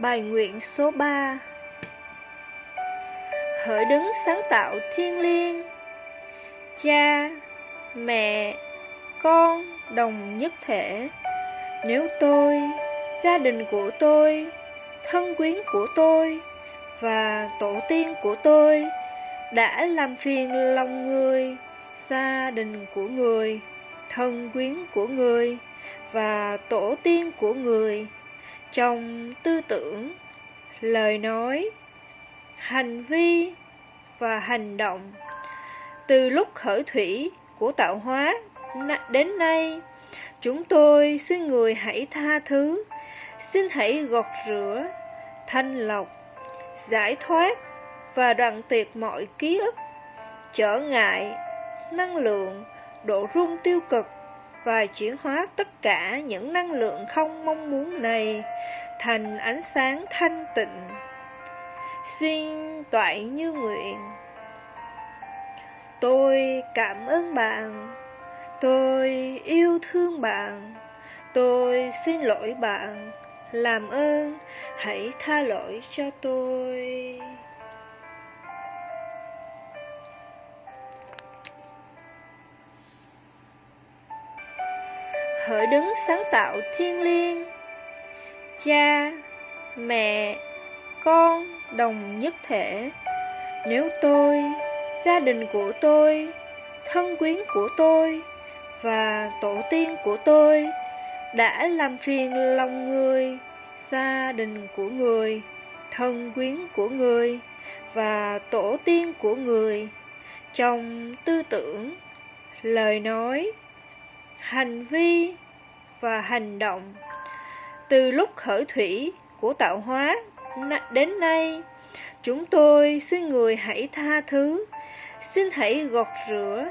Bài nguyện số 3 Hỡi đứng sáng tạo thiên liêng Cha, mẹ, con đồng nhất thể. Nếu tôi, gia đình của tôi, thân quyến của tôi Và tổ tiên của tôi Đã làm phiền lòng người, gia đình của người, thân quyến của người Và tổ tiên của người trong tư tưởng, lời nói, hành vi và hành động. Từ lúc khởi thủy của tạo hóa đến nay, chúng tôi xin người hãy tha thứ, xin hãy gọt rửa, thanh lọc, giải thoát và đoạn tuyệt mọi ký ức, trở ngại, năng lượng, độ rung tiêu cực và chuyển hóa tất cả những năng lượng không mong muốn này thành ánh sáng thanh tịnh. Xin toại như nguyện. Tôi cảm ơn bạn. Tôi yêu thương bạn. Tôi xin lỗi bạn. Làm ơn, hãy tha lỗi cho tôi. Khởi đứng sáng tạo thiên liêng. Cha, mẹ, con đồng nhất thể. Nếu tôi, gia đình của tôi, thân quyến của tôi và tổ tiên của tôi đã làm phiền lòng người, gia đình của người, thân quyến của người và tổ tiên của người, trong tư tưởng, lời nói hành vi và hành động. Từ lúc khởi thủy của tạo hóa đến nay, chúng tôi xin người hãy tha thứ, xin hãy gọt rửa,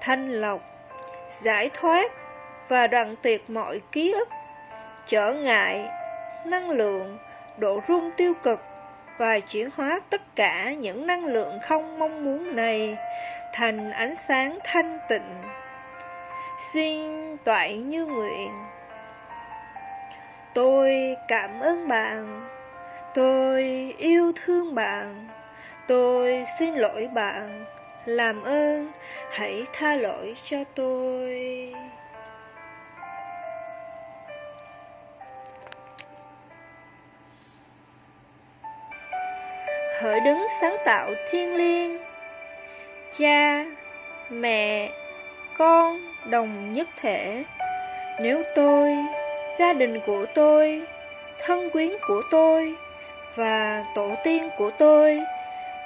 thanh lọc, giải thoát và đoạn tuyệt mọi ký ức, trở ngại, năng lượng, độ rung tiêu cực và chuyển hóa tất cả những năng lượng không mong muốn này thành ánh sáng thanh tịnh xin toại như nguyện. Tôi cảm ơn bạn. Tôi yêu thương bạn. Tôi xin lỗi bạn. Làm ơn, hãy tha lỗi cho tôi. Hỡi đứng sáng tạo thiên liêng, cha, mẹ con đồng nhất thể Nếu tôi, gia đình của tôi, thân quyến của tôi và tổ tiên của tôi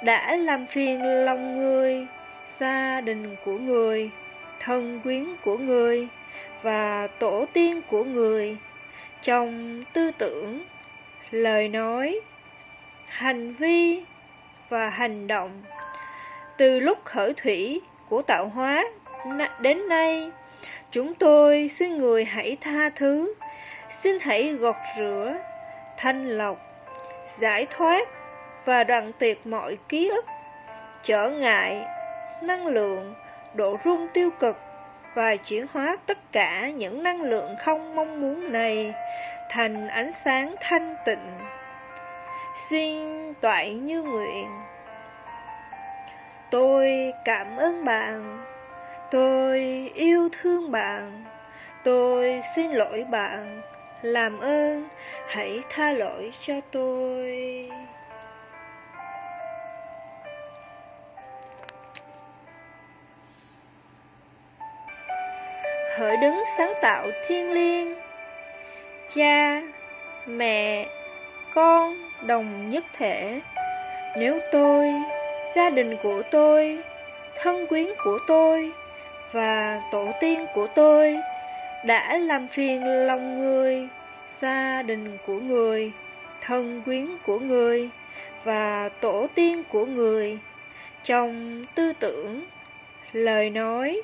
đã làm phiền lòng người, gia đình của người, thân quyến của người và tổ tiên của người trong tư tưởng, lời nói, hành vi và hành động. Từ lúc khởi thủy của tạo hóa đến nay, chúng tôi xin người hãy tha thứ, xin hãy gọt rửa, thanh lọc, giải thoát và đoạn tuyệt mọi ký ức, trở ngại, năng lượng, độ rung tiêu cực và chuyển hóa tất cả những năng lượng không mong muốn này thành ánh sáng thanh tịnh. Xin toại như nguyện. Tôi cảm ơn bạn Tôi yêu thương bạn. Tôi xin lỗi bạn. Làm ơn hãy tha lỗi cho tôi. Hỡi đứng sáng tạo thiên liêng Cha, mẹ, con đồng nhất thể. Nếu tôi, gia đình của tôi, thân quyến của tôi và tổ tiên của tôi đã làm phiền lòng người, gia đình của người, thân quyến của người và tổ tiên của người trong tư tưởng, lời nói,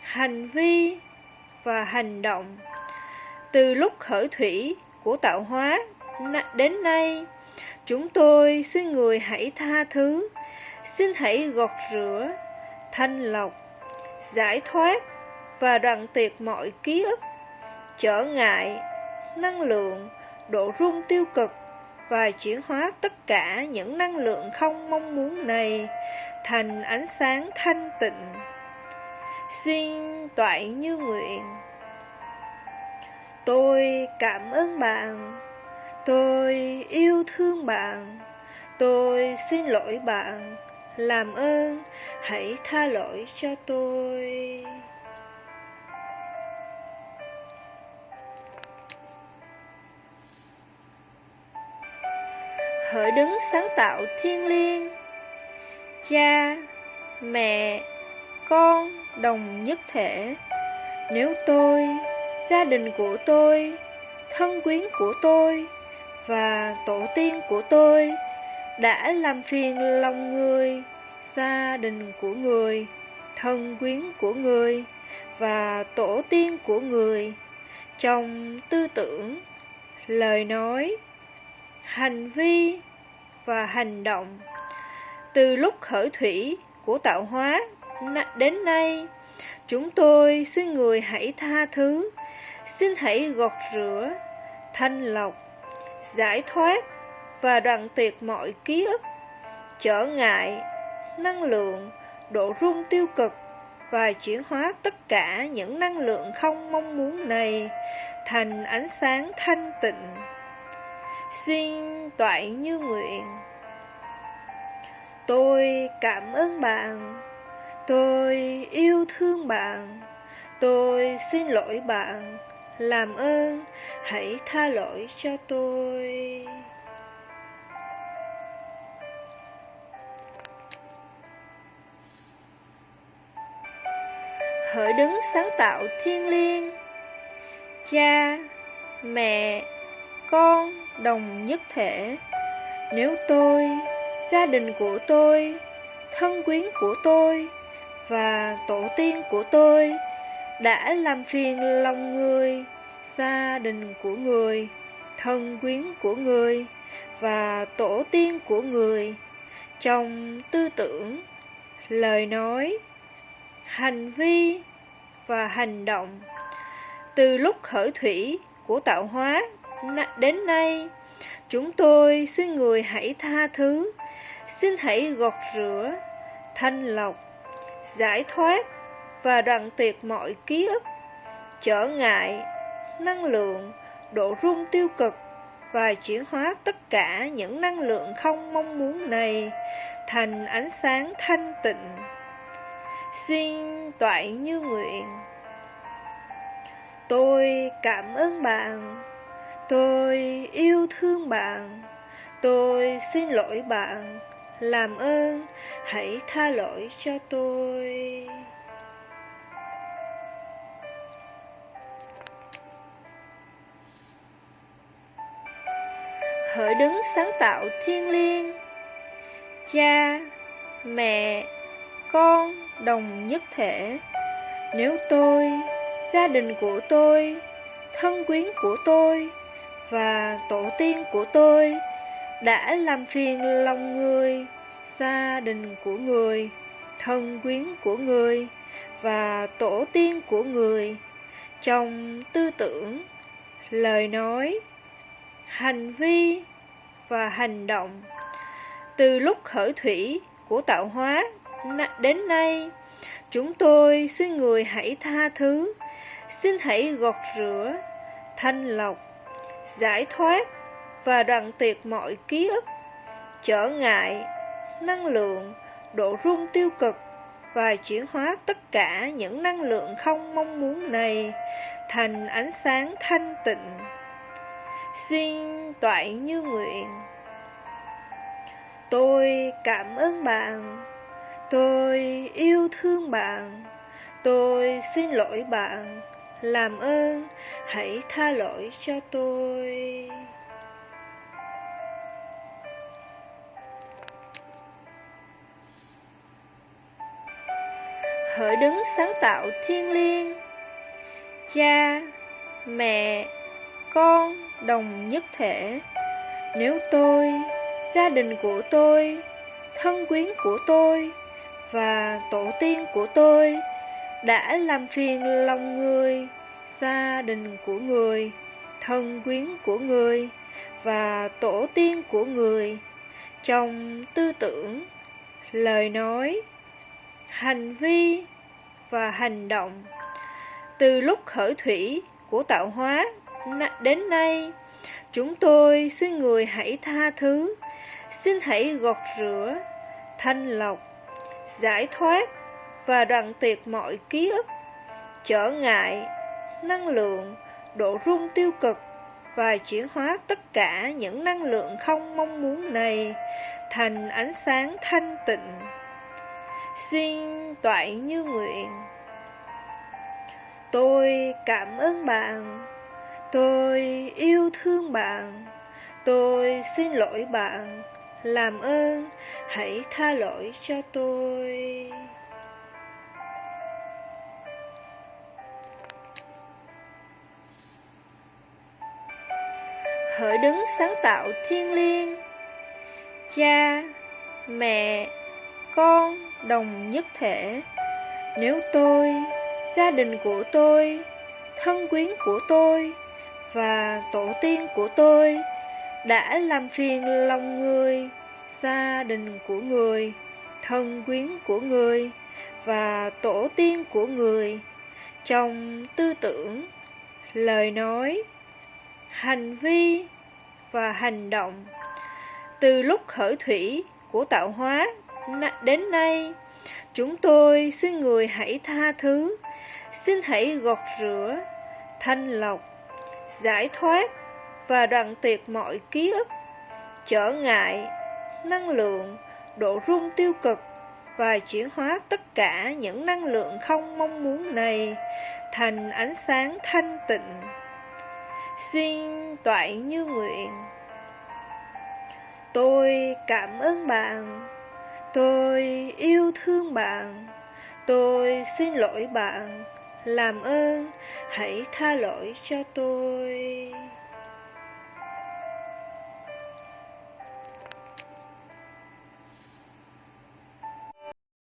hành vi và hành động. Từ lúc khởi thủy của tạo hóa đến nay, chúng tôi xin người hãy tha thứ, xin hãy gọt rửa, thanh lọc giải thoát và đoạn tuyệt mọi ký ức, trở ngại, năng lượng, độ rung tiêu cực và chuyển hóa tất cả những năng lượng không mong muốn này thành ánh sáng thanh tịnh. Xin toại như nguyện. Tôi cảm ơn bạn. Tôi yêu thương bạn. Tôi xin lỗi bạn. Làm ơn, hãy tha lỗi cho tôi. hỡi đứng sáng tạo thiên liêng cha mẹ con đồng nhất thể nếu tôi gia đình của tôi thân quyến của tôi và tổ tiên của tôi đã làm phiền lòng người, gia đình của người, thân quyến của người và tổ tiên của người. Trong tư tưởng, lời nói, hành vi và hành động. Từ lúc khởi thủy của tạo hóa đến nay, chúng tôi xin người hãy tha thứ, xin hãy gọt rửa, thanh lọc, giải thoát và đoạn tuyệt mọi ký ức, trở ngại, năng lượng, độ rung tiêu cực và chuyển hóa tất cả những năng lượng không mong muốn này thành ánh sáng thanh tịnh. Xin toại như nguyện. Tôi cảm ơn bạn. Tôi yêu thương bạn. Tôi xin lỗi bạn. Làm ơn, hãy tha lỗi cho tôi. Hỡi đứng sáng tạo thiên liêng. Cha, mẹ, con, đồng nhất thể, nếu tôi, gia đình của tôi, thân quyến của tôi và tổ tiên của tôi đã làm phiền lòng người, gia đình của người, thân quyến của người và tổ tiên của người, trong tư tưởng, lời nói, hành vi và hành động. Từ lúc khởi thủy của tạo hóa đến nay, chúng tôi xin người hãy tha thứ. Xin hãy gọt rửa, thanh lọc, giải thoát và đoạn tuyệt mọi ký ức. Trở ngại, năng lượng, độ rung tiêu cực và chuyển hóa tất cả những năng lượng không mong muốn này thành ánh sáng thanh tịnh xin toại như nguyện. Tôi cảm ơn bạn. Tôi yêu thương bạn. Tôi xin lỗi bạn. Làm ơn, hãy tha lỗi cho tôi. Hỡi đứng sáng tạo thiên liêng, cha, mẹ, con đồng nhất thể. Nếu tôi, gia đình của tôi, thân quyến của tôi và tổ tiên của tôi đã làm phiền lòng người, gia đình của người, thân quyến của người và tổ tiên của người trong tư tưởng, lời nói, hành vi và hành động, từ lúc khởi thủy của tạo hóa đến nay, chúng tôi xin người hãy tha thứ. Xin hãy gọt rửa, thanh lọc, giải thoát và đoạn tuyệt mọi ký ức. Trở ngại, năng lượng, độ rung tiêu cực và chuyển hóa tất cả những năng lượng không mong muốn này thành ánh sáng thanh tịnh. Xin toại như nguyện. Tôi cảm ơn bạn tôi yêu thương bạn. Tôi xin lỗi bạn. Làm ơn, hãy tha lỗi cho tôi. Hỡi đứng sáng tạo thiên liêng, cha, mẹ, con, đồng nhất thể, nếu tôi, gia đình của tôi, thân quyến của tôi và tổ tiên của tôi đã làm phiền lòng người gia đình của người thân quyến của người và tổ tiên của người trong tư tưởng, lời nói, hành vi và hành động. Từ lúc khởi thủy của tạo hóa đến nay, chúng tôi xin người hãy tha thứ, xin hãy gọt rửa, thanh lọc, giải thoát và đoạn tuyệt mọi ký ức, trở ngại, năng lượng, độ rung tiêu cực và chuyển hóa tất cả những năng lượng không mong muốn này thành ánh sáng thanh tịnh. Xin toại như nguyện. Tôi cảm ơn bạn. Tôi yêu thương bạn. Tôi xin lỗi bạn. Làm ơn, hãy tha lỗi cho tôi. hỡi đứng sáng tạo thiên liêng cha mẹ con đồng nhất thể nếu tôi gia đình của tôi thân quyến của tôi và tổ tiên của tôi đã làm phiền lòng người gia đình của người thân quyến của người và tổ tiên của người trong tư tưởng lời nói hành vi và hành động. Từ lúc khởi thủy của tạo hóa đến nay, chúng tôi xin người hãy tha thứ, xin hãy gọt rửa, thanh lọc, giải thoát và đoạn tuyệt mọi ký ức, trở ngại, năng lượng, độ rung tiêu cực và chuyển hóa tất cả những năng lượng không mong muốn này thành ánh sáng thanh tịnh. Xin toại như nguyện. Tôi cảm ơn bạn. Tôi yêu thương bạn. Tôi xin lỗi bạn. Làm ơn hãy tha lỗi cho tôi.